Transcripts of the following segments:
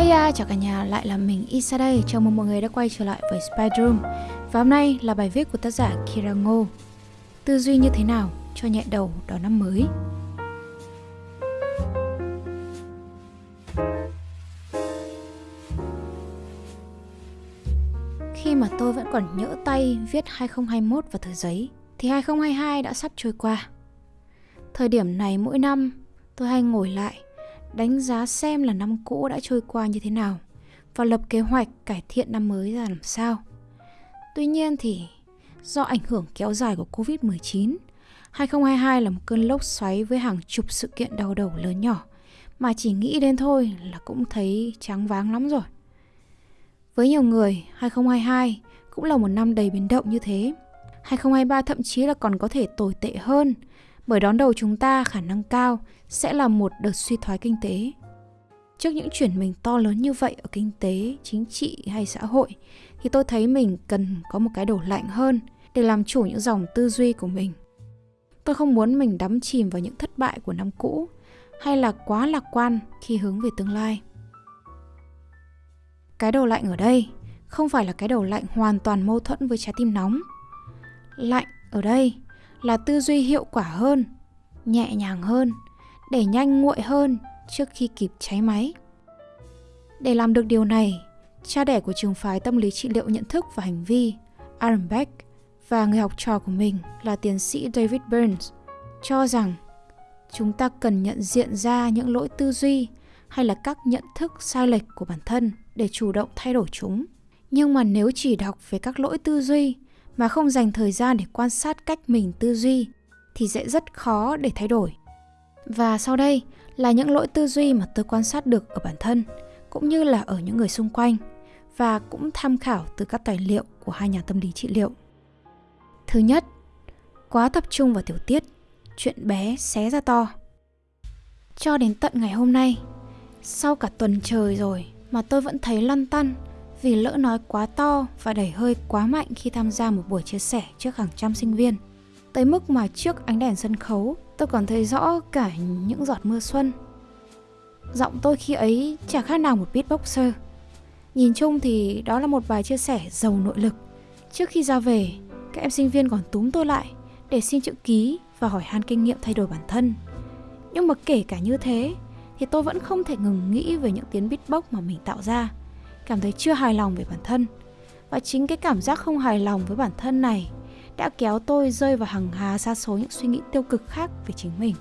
Hey uh, chào cả nhà, lại là mình Isa đây. Chào mừng mọi người đã quay trở lại với Spyroom. Và hôm nay là bài viết của tác giả Kira Ngô. Tư duy như thế nào cho nhẹ đầu đón năm mới? Khi mà tôi vẫn còn nhỡ tay viết 2021 vào tờ giấy, thì 2022 đã sắp trôi qua. Thời điểm này mỗi năm, tôi hay ngồi lại đánh giá xem là năm cũ đã trôi qua như thế nào và lập kế hoạch cải thiện năm mới ra làm sao. Tuy nhiên thì do ảnh hưởng kéo dài của Covid-19, 2022 là một cơn lốc xoáy với hàng chục sự kiện đau đầu lớn nhỏ mà chỉ nghĩ đến thôi là cũng thấy trắng váng lắm rồi. Với nhiều người, 2022 cũng là một năm đầy biến động như thế. 2023 thậm chí là còn có thể tồi tệ hơn bởi đón đầu chúng ta khả năng cao sẽ là một đợt suy thoái kinh tế. Trước những chuyển mình to lớn như vậy ở kinh tế, chính trị hay xã hội thì tôi thấy mình cần có một cái đổ lạnh hơn để làm chủ những dòng tư duy của mình. Tôi không muốn mình đắm chìm vào những thất bại của năm cũ hay là quá lạc quan khi hướng về tương lai. Cái đầu lạnh ở đây không phải là cái đầu lạnh hoàn toàn mâu thuẫn với trái tim nóng. Lạnh ở đây là tư duy hiệu quả hơn, nhẹ nhàng hơn, để nhanh nguội hơn trước khi kịp cháy máy. Để làm được điều này, cha đẻ của trường phái tâm lý trị liệu nhận thức và hành vi, Aaron Beck và người học trò của mình là tiến sĩ David Burns cho rằng chúng ta cần nhận diện ra những lỗi tư duy hay là các nhận thức sai lệch của bản thân để chủ động thay đổi chúng. Nhưng mà nếu chỉ đọc về các lỗi tư duy mà không dành thời gian để quan sát cách mình tư duy thì sẽ rất khó để thay đổi. Và sau đây là những lỗi tư duy mà tôi quan sát được ở bản thân cũng như là ở những người xung quanh và cũng tham khảo từ các tài liệu của hai nhà tâm lý trị liệu. Thứ nhất, quá tập trung vào tiểu tiết, chuyện bé xé ra to. Cho đến tận ngày hôm nay, sau cả tuần trời rồi mà tôi vẫn thấy lăn tăn vì lỡ nói quá to và đẩy hơi quá mạnh khi tham gia một buổi chia sẻ trước hàng trăm sinh viên. Tới mức mà trước ánh đèn sân khấu, tôi còn thấy rõ cả những giọt mưa xuân. Giọng tôi khi ấy chả khác nào một beatboxer. Nhìn chung thì đó là một bài chia sẻ giàu nội lực. Trước khi ra về, các em sinh viên còn túm tôi lại để xin chữ ký và hỏi han kinh nghiệm thay đổi bản thân. Nhưng mà kể cả như thế, thì tôi vẫn không thể ngừng nghĩ về những tiếng beatbox mà mình tạo ra cảm thấy chưa hài lòng về bản thân. Và chính cái cảm giác không hài lòng với bản thân này đã kéo tôi rơi vào hàng hà xa số những suy nghĩ tiêu cực khác về chính mình.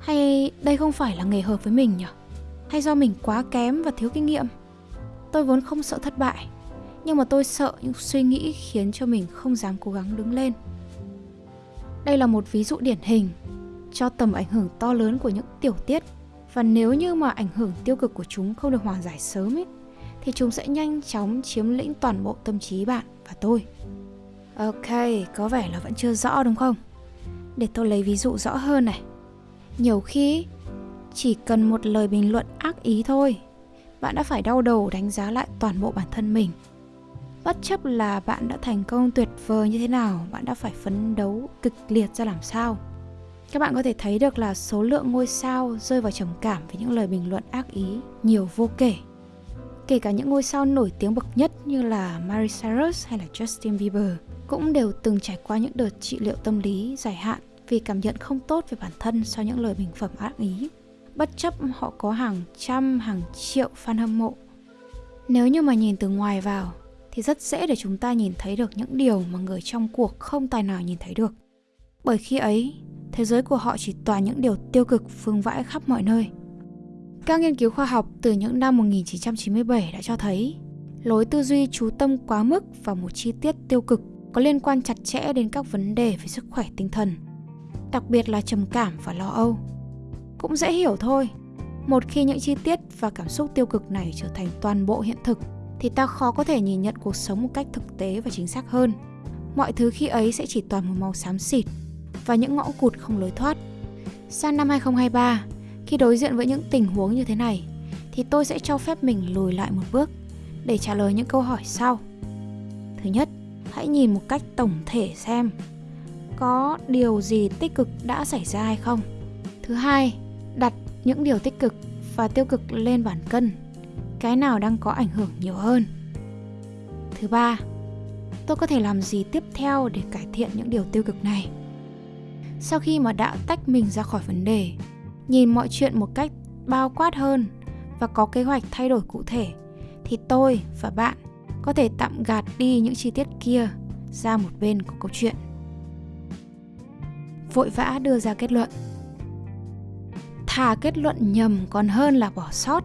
Hay đây không phải là nghề hợp với mình nhỉ? Hay do mình quá kém và thiếu kinh nghiệm? Tôi vốn không sợ thất bại, nhưng mà tôi sợ những suy nghĩ khiến cho mình không dám cố gắng đứng lên. Đây là một ví dụ điển hình cho tầm ảnh hưởng to lớn của những tiểu tiết và nếu như mà ảnh hưởng tiêu cực của chúng không được hòa giải sớm ấy thì chúng sẽ nhanh chóng chiếm lĩnh toàn bộ tâm trí bạn và tôi. Ok, có vẻ là vẫn chưa rõ đúng không? Để tôi lấy ví dụ rõ hơn này. Nhiều khi chỉ cần một lời bình luận ác ý thôi, bạn đã phải đau đầu đánh giá lại toàn bộ bản thân mình. Bất chấp là bạn đã thành công tuyệt vời như thế nào, bạn đã phải phấn đấu kịch liệt ra làm sao. Các bạn có thể thấy được là số lượng ngôi sao rơi vào trầm cảm với những lời bình luận ác ý nhiều vô kể kể cả những ngôi sao nổi tiếng bậc nhất như là Miley Cyrus hay là Justin Bieber cũng đều từng trải qua những đợt trị liệu tâm lý dài hạn vì cảm nhận không tốt về bản thân sau những lời bình phẩm ác ý. Bất chấp họ có hàng trăm, hàng triệu fan hâm mộ. Nếu như mà nhìn từ ngoài vào thì rất dễ để chúng ta nhìn thấy được những điều mà người trong cuộc không tài nào nhìn thấy được. Bởi khi ấy, thế giới của họ chỉ toàn những điều tiêu cực phương vãi khắp mọi nơi. Các nghiên cứu khoa học từ những năm 1997 đã cho thấy lối tư duy chú tâm quá mức vào một chi tiết tiêu cực có liên quan chặt chẽ đến các vấn đề về sức khỏe tinh thần, đặc biệt là trầm cảm và lo âu. Cũng dễ hiểu thôi, một khi những chi tiết và cảm xúc tiêu cực này trở thành toàn bộ hiện thực thì ta khó có thể nhìn nhận cuộc sống một cách thực tế và chính xác hơn. Mọi thứ khi ấy sẽ chỉ toàn một màu xám xịt và những ngõ cụt không lối thoát. Sang năm 2023, khi đối diện với những tình huống như thế này thì tôi sẽ cho phép mình lùi lại một bước để trả lời những câu hỏi sau. Thứ nhất, hãy nhìn một cách tổng thể xem có điều gì tích cực đã xảy ra hay không. Thứ hai, đặt những điều tích cực và tiêu cực lên bản cân. cái nào đang có ảnh hưởng nhiều hơn. Thứ ba, tôi có thể làm gì tiếp theo để cải thiện những điều tiêu cực này? Sau khi mà đã tách mình ra khỏi vấn đề, nhìn mọi chuyện một cách bao quát hơn và có kế hoạch thay đổi cụ thể, thì tôi và bạn có thể tạm gạt đi những chi tiết kia ra một bên của câu chuyện. Vội vã đưa ra kết luận. Thà kết luận nhầm còn hơn là bỏ sót.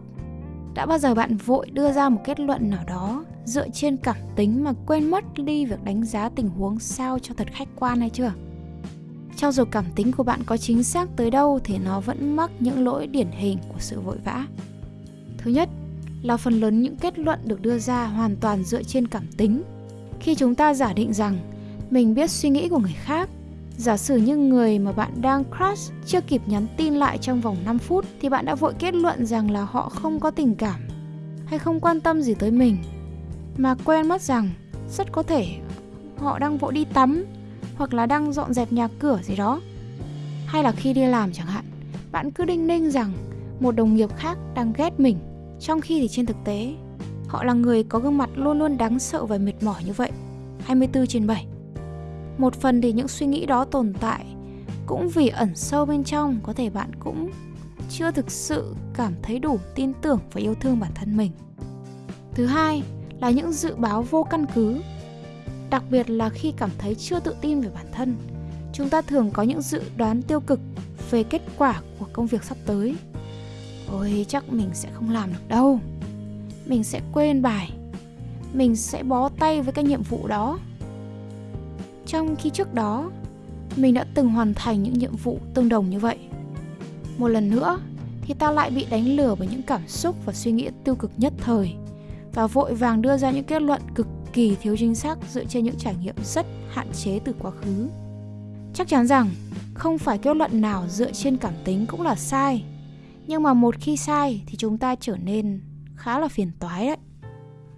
Đã bao giờ bạn vội đưa ra một kết luận nào đó dựa trên cảm tính mà quên mất đi việc đánh giá tình huống sao cho thật khách quan hay chưa? Cho dù cảm tính của bạn có chính xác tới đâu thì nó vẫn mắc những lỗi điển hình của sự vội vã. Thứ nhất là phần lớn những kết luận được đưa ra hoàn toàn dựa trên cảm tính. Khi chúng ta giả định rằng mình biết suy nghĩ của người khác, giả sử như người mà bạn đang crush chưa kịp nhắn tin lại trong vòng 5 phút thì bạn đã vội kết luận rằng là họ không có tình cảm hay không quan tâm gì tới mình mà quên mất rằng rất có thể họ đang vội đi tắm hoặc là đang dọn dẹp nhà cửa gì đó. Hay là khi đi làm chẳng hạn, bạn cứ đinh ninh rằng một đồng nghiệp khác đang ghét mình, trong khi thì trên thực tế họ là người có gương mặt luôn luôn đáng sợ và mệt mỏi như vậy, 24 trên 7. Một phần thì những suy nghĩ đó tồn tại cũng vì ẩn sâu bên trong có thể bạn cũng chưa thực sự cảm thấy đủ tin tưởng và yêu thương bản thân mình. Thứ hai là những dự báo vô căn cứ đặc biệt là khi cảm thấy chưa tự tin về bản thân. Chúng ta thường có những dự đoán tiêu cực về kết quả của công việc sắp tới. Ôi, chắc mình sẽ không làm được đâu. Mình sẽ quên bài. Mình sẽ bó tay với cái nhiệm vụ đó. Trong khi trước đó, mình đã từng hoàn thành những nhiệm vụ tương đồng như vậy. Một lần nữa, thì ta lại bị đánh lừa bởi những cảm xúc và suy nghĩ tiêu cực nhất thời và vội vàng đưa ra những kết luận cực kỳ thiếu chính xác dựa trên những trải nghiệm rất hạn chế từ quá khứ. Chắc chắn rằng không phải kết luận nào dựa trên cảm tính cũng là sai. Nhưng mà một khi sai thì chúng ta trở nên khá là phiền toái đấy.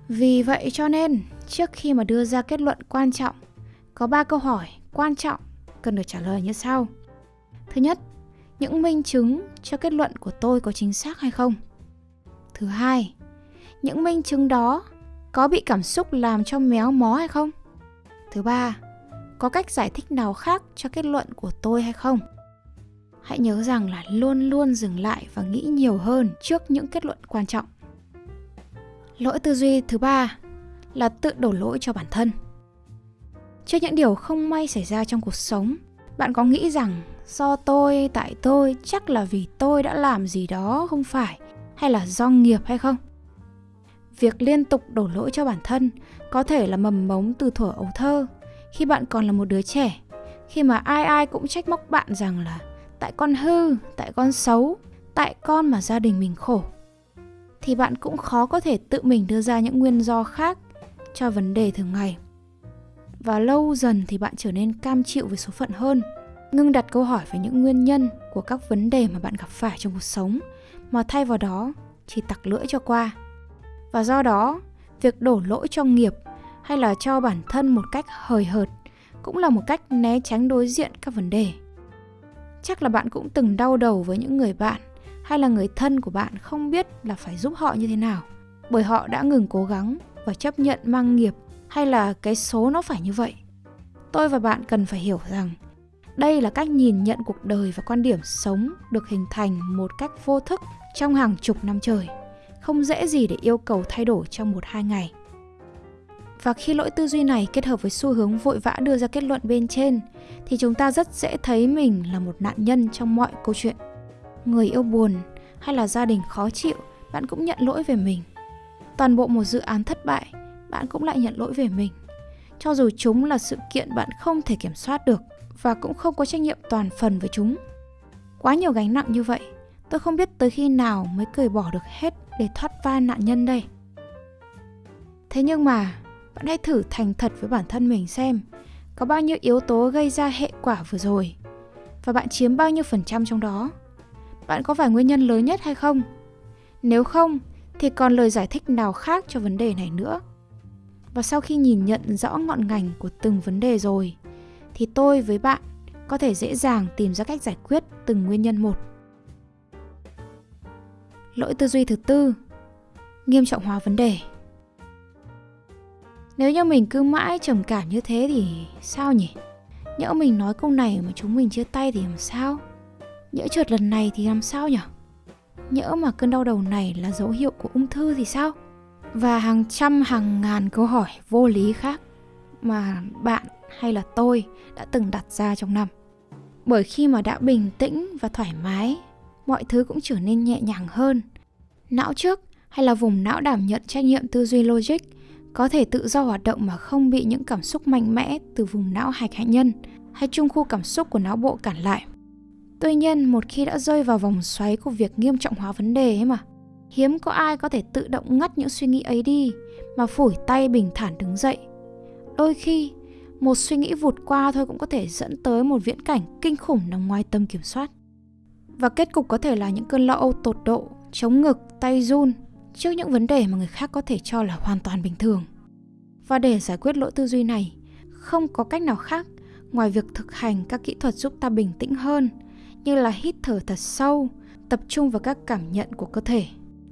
Vì vậy cho nên, trước khi mà đưa ra kết luận quan trọng, có 3 câu hỏi quan trọng cần được trả lời như sau. Thứ nhất, những minh chứng cho kết luận của tôi có chính xác hay không? Thứ hai, những minh chứng đó có bị cảm xúc làm cho méo mó hay không? Thứ ba, có cách giải thích nào khác cho kết luận của tôi hay không? Hãy nhớ rằng là luôn luôn dừng lại và nghĩ nhiều hơn trước những kết luận quan trọng. Lỗi tư duy thứ ba là tự đổ lỗi cho bản thân. Trước những điều không may xảy ra trong cuộc sống, bạn có nghĩ rằng do tôi, tại tôi, chắc là vì tôi đã làm gì đó không phải, hay là do nghiệp hay không? Việc liên tục đổ lỗi cho bản thân có thể là mầm mống từ thuở ấu thơ, khi bạn còn là một đứa trẻ, khi mà ai ai cũng trách móc bạn rằng là tại con hư, tại con xấu, tại con mà gia đình mình khổ. Thì bạn cũng khó có thể tự mình đưa ra những nguyên do khác cho vấn đề thường ngày. Và lâu dần thì bạn trở nên cam chịu với số phận hơn, ngưng đặt câu hỏi về những nguyên nhân của các vấn đề mà bạn gặp phải trong cuộc sống, mà thay vào đó chỉ tặc lưỡi cho qua và do đó, việc đổ lỗi cho nghiệp hay là cho bản thân một cách hời hợt cũng là một cách né tránh đối diện các vấn đề. Chắc là bạn cũng từng đau đầu với những người bạn hay là người thân của bạn không biết là phải giúp họ như thế nào, bởi họ đã ngừng cố gắng và chấp nhận mang nghiệp hay là cái số nó phải như vậy. Tôi và bạn cần phải hiểu rằng đây là cách nhìn nhận cuộc đời và quan điểm sống được hình thành một cách vô thức trong hàng chục năm trời không dễ gì để yêu cầu thay đổi trong một hai ngày. Và khi lỗi tư duy này kết hợp với xu hướng vội vã đưa ra kết luận bên trên thì chúng ta rất dễ thấy mình là một nạn nhân trong mọi câu chuyện. Người yêu buồn hay là gia đình khó chịu, bạn cũng nhận lỗi về mình. Toàn bộ một dự án thất bại, bạn cũng lại nhận lỗi về mình. Cho dù chúng là sự kiện bạn không thể kiểm soát được và cũng không có trách nhiệm toàn phần với chúng. Quá nhiều gánh nặng như vậy, tôi không biết tới khi nào mới cởi bỏ được hết để thoát vai nạn nhân đây. Thế nhưng mà, bạn hãy thử thành thật với bản thân mình xem, có bao nhiêu yếu tố gây ra hệ quả vừa rồi, và bạn chiếm bao nhiêu phần trăm trong đó. Bạn có phải nguyên nhân lớn nhất hay không? Nếu không, thì còn lời giải thích nào khác cho vấn đề này nữa? Và sau khi nhìn nhận rõ ngọn ngành của từng vấn đề rồi, thì tôi với bạn có thể dễ dàng tìm ra cách giải quyết từng nguyên nhân một lỗi tư duy thứ tư. Nghiêm trọng hóa vấn đề. Nếu như mình cứ mãi trầm cảm như thế thì sao nhỉ? Nhỡ mình nói câu này mà chúng mình chia tay thì làm sao? Nhỡ trượt lần này thì làm sao nhỉ? Nhỡ mà cơn đau đầu này là dấu hiệu của ung thư thì sao? Và hàng trăm, hàng ngàn câu hỏi vô lý khác mà bạn hay là tôi đã từng đặt ra trong năm. Bởi khi mà đã bình tĩnh và thoải mái mọi thứ cũng trở nên nhẹ nhàng hơn não trước hay là vùng não đảm nhận trách nhiệm tư duy logic có thể tự do hoạt động mà không bị những cảm xúc mạnh mẽ từ vùng não hạch hạnh nhân hay trung khu cảm xúc của não bộ cản lại. Tuy nhiên, một khi đã rơi vào vòng xoáy của việc nghiêm trọng hóa vấn đề ấy mà, hiếm có ai có thể tự động ngắt những suy nghĩ ấy đi mà phủi tay bình thản đứng dậy. Đôi khi, một suy nghĩ vụt qua thôi cũng có thể dẫn tới một viễn cảnh kinh khủng nằm ngoài tâm kiểm soát. Và kết cục có thể là những cơn lo âu tột độ, chống ngực, tay run trước những vấn đề mà người khác có thể cho là hoàn toàn bình thường. Và để giải quyết lỗi tư duy này, không có cách nào khác ngoài việc thực hành các kỹ thuật giúp ta bình tĩnh hơn như là hít thở thật sâu, tập trung vào các cảm nhận của cơ thể.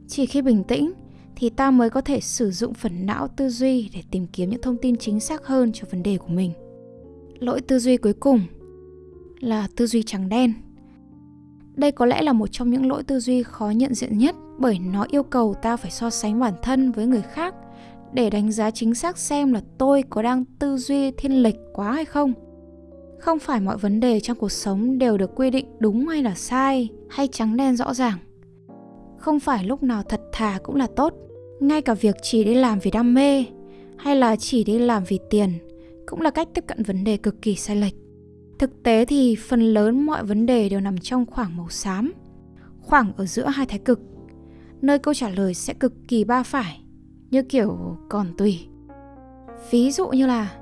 Chỉ khi bình tĩnh thì ta mới có thể sử dụng phần não tư duy để tìm kiếm những thông tin chính xác hơn cho vấn đề của mình. Lỗi tư duy cuối cùng là tư duy trắng đen. Đây có lẽ là một trong những lỗi tư duy khó nhận diện nhất, bởi nó yêu cầu ta phải so sánh bản thân với người khác để đánh giá chính xác xem là tôi có đang tư duy thiên lệch quá hay không. Không phải mọi vấn đề trong cuộc sống đều được quy định đúng hay là sai, hay trắng đen rõ ràng. Không phải lúc nào thật thà cũng là tốt. Ngay cả việc chỉ đi làm vì đam mê, hay là chỉ đi làm vì tiền, cũng là cách tiếp cận vấn đề cực kỳ sai lệch. Thực tế thì phần lớn mọi vấn đề đều nằm trong khoảng màu xám, khoảng ở giữa hai thái cực, nơi câu trả lời sẽ cực kỳ ba phải, như kiểu còn tùy. Ví dụ như là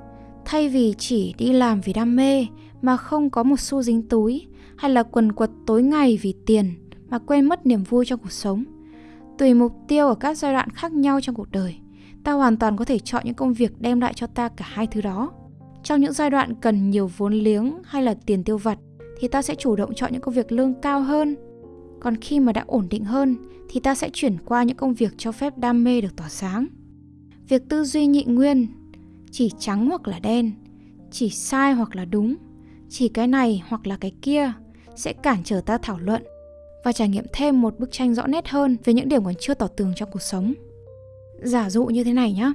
thay vì chỉ đi làm vì đam mê mà không có một xu dính túi hay là quần quật tối ngày vì tiền mà quên mất niềm vui trong cuộc sống. Tùy mục tiêu ở các giai đoạn khác nhau trong cuộc đời, ta hoàn toàn có thể chọn những công việc đem lại cho ta cả hai thứ đó. Trong những giai đoạn cần nhiều vốn liếng hay là tiền tiêu vặt thì ta sẽ chủ động chọn những công việc lương cao hơn. Còn khi mà đã ổn định hơn thì ta sẽ chuyển qua những công việc cho phép đam mê được tỏa sáng. Việc tư duy nhị nguyên, chỉ trắng hoặc là đen, chỉ sai hoặc là đúng, chỉ cái này hoặc là cái kia sẽ cản trở ta thảo luận và trải nghiệm thêm một bức tranh rõ nét hơn về những điểm còn chưa tỏ tường trong cuộc sống. Giả dụ như thế này nhé.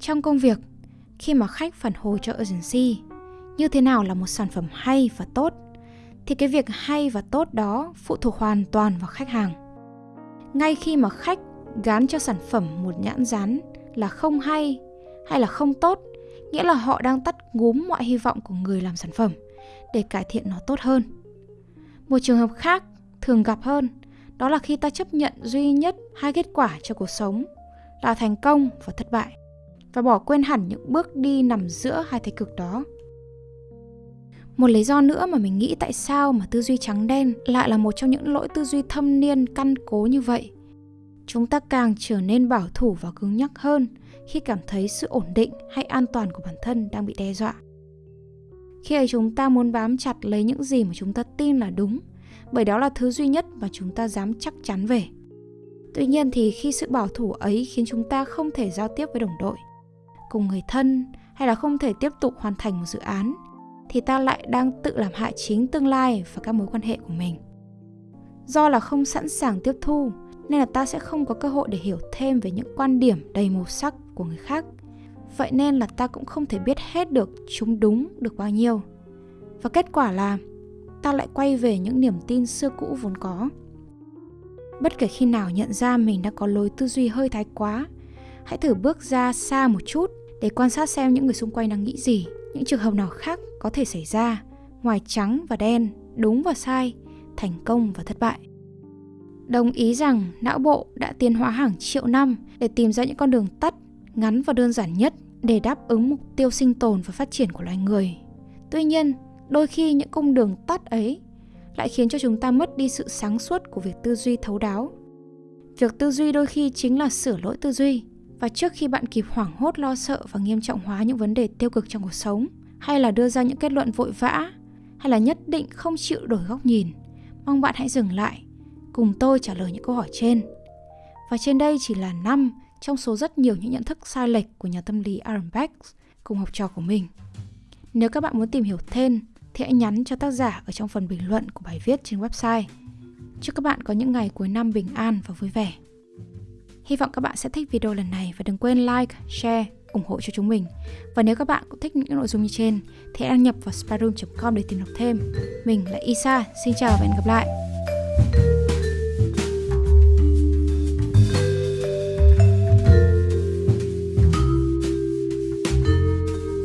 Trong công việc, khi mà khách phản hồi cho agency như thế nào là một sản phẩm hay và tốt thì cái việc hay và tốt đó phụ thuộc hoàn toàn vào khách hàng. Ngay khi mà khách gán cho sản phẩm một nhãn dán là không hay hay là không tốt, nghĩa là họ đang tắt ngúm mọi hy vọng của người làm sản phẩm để cải thiện nó tốt hơn. Một trường hợp khác thường gặp hơn đó là khi ta chấp nhận duy nhất hai kết quả cho cuộc sống là thành công và thất bại và bỏ quên hẳn những bước đi nằm giữa hai thái cực đó. Một lý do nữa mà mình nghĩ tại sao mà tư duy trắng đen lại là một trong những lỗi tư duy thâm niên căn cố như vậy. Chúng ta càng trở nên bảo thủ và cứng nhắc hơn khi cảm thấy sự ổn định hay an toàn của bản thân đang bị đe dọa. Khi ấy chúng ta muốn bám chặt lấy những gì mà chúng ta tin là đúng, bởi đó là thứ duy nhất mà chúng ta dám chắc chắn về. Tuy nhiên thì khi sự bảo thủ ấy khiến chúng ta không thể giao tiếp với đồng đội, cùng người thân hay là không thể tiếp tục hoàn thành một dự án thì ta lại đang tự làm hại chính tương lai và các mối quan hệ của mình. Do là không sẵn sàng tiếp thu nên là ta sẽ không có cơ hội để hiểu thêm về những quan điểm đầy màu sắc của người khác. Vậy nên là ta cũng không thể biết hết được chúng đúng được bao nhiêu. Và kết quả là ta lại quay về những niềm tin xưa cũ vốn có. Bất kể khi nào nhận ra mình đã có lối tư duy hơi thái quá, hãy thử bước ra xa một chút để quan sát xem những người xung quanh đang nghĩ gì, những trường hợp nào khác có thể xảy ra, ngoài trắng và đen, đúng và sai, thành công và thất bại. Đồng ý rằng não bộ đã tiến hóa hàng triệu năm để tìm ra những con đường tắt, ngắn và đơn giản nhất để đáp ứng mục tiêu sinh tồn và phát triển của loài người. Tuy nhiên, đôi khi những cung đường tắt ấy lại khiến cho chúng ta mất đi sự sáng suốt của việc tư duy thấu đáo. Việc tư duy đôi khi chính là sửa lỗi tư duy và trước khi bạn kịp hoảng hốt lo sợ và nghiêm trọng hóa những vấn đề tiêu cực trong cuộc sống hay là đưa ra những kết luận vội vã hay là nhất định không chịu đổi góc nhìn, mong bạn hãy dừng lại cùng tôi trả lời những câu hỏi trên. Và trên đây chỉ là 5 trong số rất nhiều những nhận thức sai lệch của nhà tâm lý Aaron Beck cùng học trò của mình. Nếu các bạn muốn tìm hiểu thêm thì hãy nhắn cho tác giả ở trong phần bình luận của bài viết trên website. Chúc các bạn có những ngày cuối năm bình an và vui vẻ. Hy vọng các bạn sẽ thích video lần này và đừng quên like, share, ủng hộ cho chúng mình. Và nếu các bạn cũng thích những nội dung như trên thì hãy đăng nhập vào spyroom.com để tìm đọc thêm. Mình là Isa, xin chào và hẹn gặp lại.